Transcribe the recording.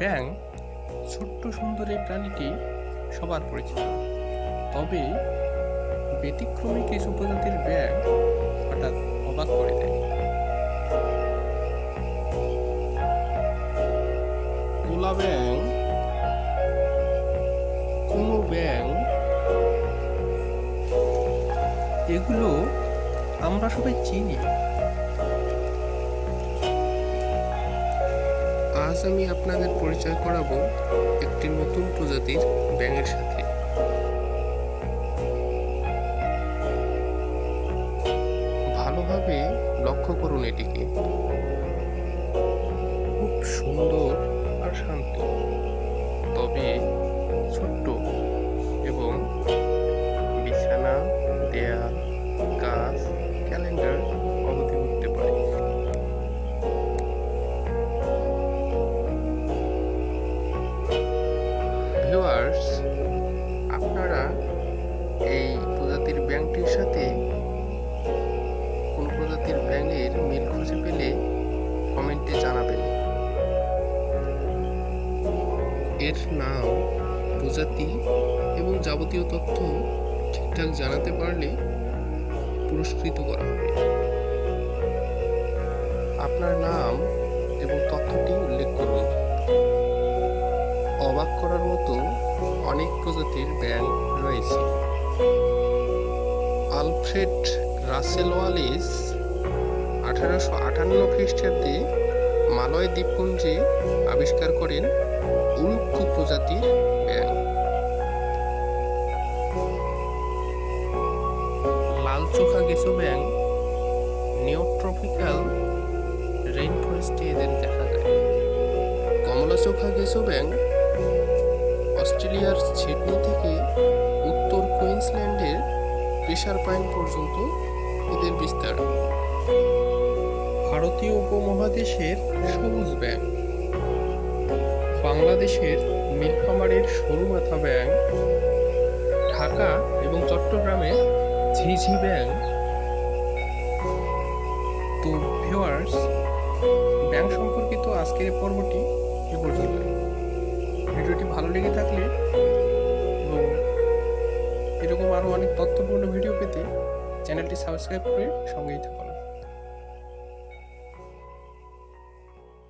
ব্যাং ছোট্ট সুন্দর এই প্রাণীটি সবার পরিচিত। তবে ব্যতিক্রমী কিছু প্রজাতির ব্যাং হঠাৎ অবাক করে দেয়। কোলা ব্যাং কোনো ব্যাং এগুলো আমরা সবাই চিনি। আজ আমি আপনাদের পরিচয় করাবো একটি নতুন প্রজাতির ব্যাঙের সাথে। ভালোভাবে লক্ষ্য করুন এটিকে। খুব সুন্দর আর শান্ত, তবে ছোট্ট এবং ভিউয়ার্স আপনারা এই প্রজাতির ব্যাংকটির সাথে কোন প্রজাতির ব্যাঙের মিল খুঁজে পেলে কমেন্টে জানাবেন। এর নাম প্রজাতি এবং যাবতীয় তথ্য ঠিকঠাক জানাতে পারলে পুরস্কৃত করা হবে। আপনার নাম এবং তথ্যটি উল্লেখ করুন। অবাক করার মতো অনেক প্রজাতির ব্যাঙ রয়েছে। আলফ্রেড রাসেল ওয়ালিস আঠারোশো আটান্ন খ্রিস্টাব্দে মালয় দ্বীপপুঞ্জে আবিষ্কার করেন উল্কু প্রজাতির ব্যাঙ লাল চোখা গেছো ব্যাঙ নিওট্রপিক্যাল রেইন ফরেস্টে এদের দেখা যায়। কমলা চোখা গেছো ব্যাঙ অস্ট্রেলিয়ার সিডনি থেকে উত্তর কুইন্সল্যান্ডের প্রেশার পয়েন্ট পর্যন্ত এদের বিস্তার। ভারতীয় উপমহাদেশের সবুজ ব্যাঙ। বাংলাদেশের নীলফামারীর সরু মাথা ব্যাঙ। ঢাকা এবং চট্টগ্রামের ঝিঝি ব্যাঙ। তো ভিউয়ার্স ব্যাঙ সম্পর্কিত আজকের পর্বটি এ পর্যন্ত ভিডিওটি ভালো লেগে থাকলে এবং এরকম আরও অনেক তথ্যপূর্ণ ভিডিও পেতে চ্যানেলটি সাবস্ক্রাইব করে সঙ্গেই থাকুন।